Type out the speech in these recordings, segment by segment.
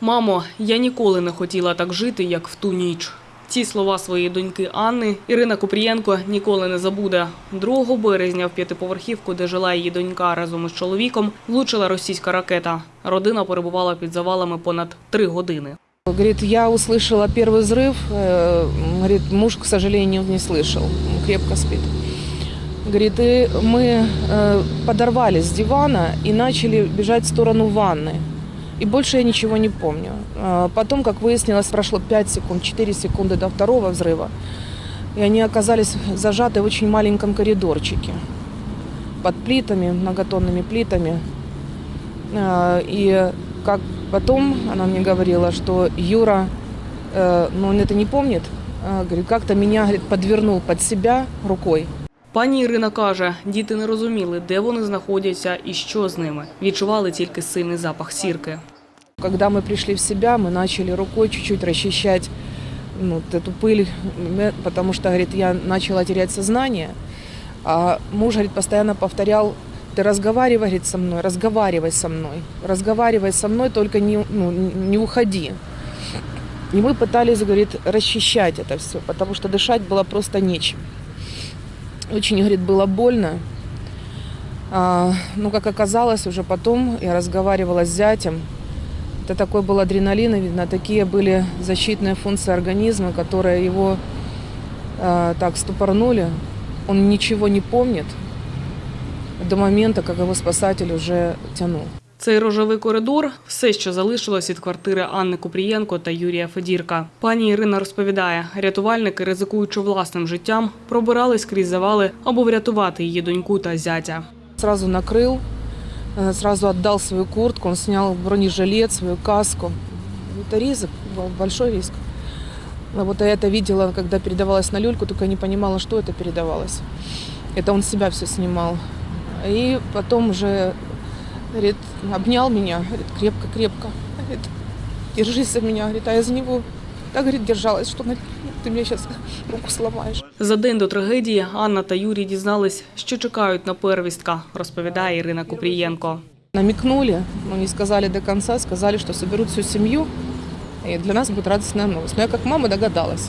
Мамо, я ніколи не хотіла так жити, як в ту ніч. Ці слова своєї доньки Анни Ірина Купрієнко ніколи не забуде. 2 березня в п'ятиповерхівку, де жила її донька разом із чоловіком, влучила російська ракета. Родина перебувала під завалами понад три години. Говорит, я услышала первый взрыв. э, Говорит, муж, к сожалению, не слышал. Он крепко спит. Говорит, и мы э, подорвались с дивана и начали бежать в сторону ванны. И больше я ничего не помню. А Потом, как выяснилось, прошло 5 секунд, 4 секунды до второго взрыва. И они оказались зажаты в очень маленьком коридорчике. Под плитами, многотонными плитами. А, И как потом она мне говорила, что Юра, э, ну он это не помнит, а, говорит, как-то меня говорит, подвернул под себя рукой. Пані Ірина каже, діти не розуміли, де вони знаходяться і що з ними. Відчували тільки сильний запах сірки. Когда мы пришли в себя, мы начали рукой чуть-чуть расчищать ну, вот эту пыль, м, потому что, говорит, я начала терять сознание. А муж, говорит, постоянно повторял, ты разговаривай, говорит, со мной, разговаривай со мной, разговаривай со мной, только не, ну, не уходи. И мы пытались, говорит, расчищать это все, потому что дышать было просто нечем. Очень, говорит, было больно. А, ну, как оказалось, уже потом я разговаривала с зятем. Это такой был адреналин, и, видно, такие были защитные функции организма, которые его а, так ступорнули. Он ничего не помнит до момента, как его спасатель уже тянул. Цей рожевий коридор – все, що залишилось від квартири Анни Купрієнко та Юрія Федірка. Пані Ірина розповідає, рятувальники, ризикуючи власним життям, пробирались крізь завали, аби врятувати її доньку та зятя. Сразу накрыл, э, сразу отдал свою куртку, он снял бронежилет, свою каску. Это риск, большой риск. А Вот я это видела, когда передавалось на люльку, только не понимала, что это передавалось. Это он себя все снимал. И потом уже, говорит, обнял меня, крепко-крепко. Держись за меня, говорит, а я за него так, говорит, держалась, что на- ты мне сейчас руку сломаешь. За день до трагедії Анна та Юрій дізнались, що чекають на первістка, розповідає Ірина Купрієнко. намекнули, но не сказали до конца, сказали, что соберут всю семью, и для нас будет радостная новость. Но я как мама догадалась,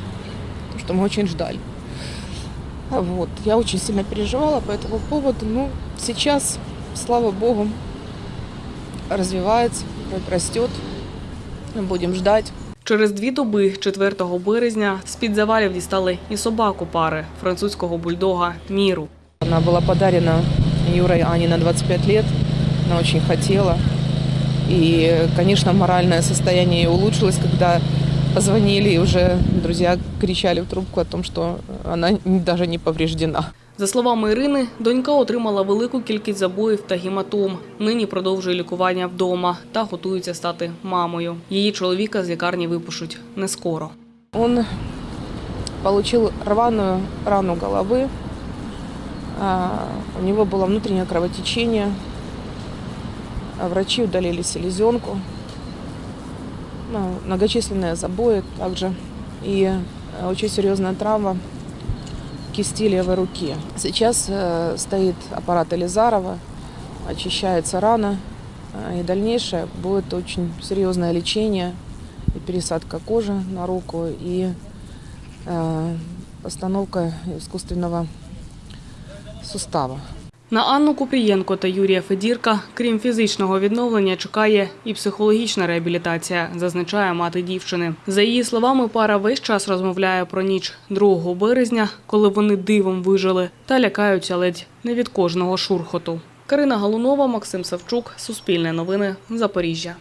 потому что мы очень ждали. А Вот. Я очень сильно переживала по этому поводу. Ну, сейчас, слава богу, развивается, растет. Будем ждать. Через дві доби, 4 березня, з-під завалів дістали і собаку пари французького бульдога Міру. Она была подарена Юрой Ане на 25 лет. Она очень хотела. И, конечно, моральное состояние ее улучшилось, когда позвонили, и уже друзья кричали в трубку о том, что она даже не повреждена. За словами Ірини, донька отримала велику кількість забоїв та гематом. Нині продовжує лікування вдома та готується стати мамою. Її чоловіка з лікарні випишуть не скоро. Он получил рваную рану головы. А, У него было внутреннее кровотечение. А Врачи удалили селезенку. Ну, Многочисленные забои также. И э, очень серьезная травма кисти левой руки. Сейчас э, стоит аппарат Элизарова, очищается рана. а, И дальнейшее будет очень серьезное лечение и пересадка кожи на руку, и э, постановка искусственного сустава. На Анну Купрієнко та Юрія Федірка, крім фізичного відновлення, чекає і психологічна реабілітація, зазначає мати дівчини. За її словами, пара весь час розмовляє про ніч 2 березня, коли вони дивом вижили, та лякаються ледь не від кожного шурхоту. Карина Галунова, Максим Савчук, Суспільне новини, Запоріжжя.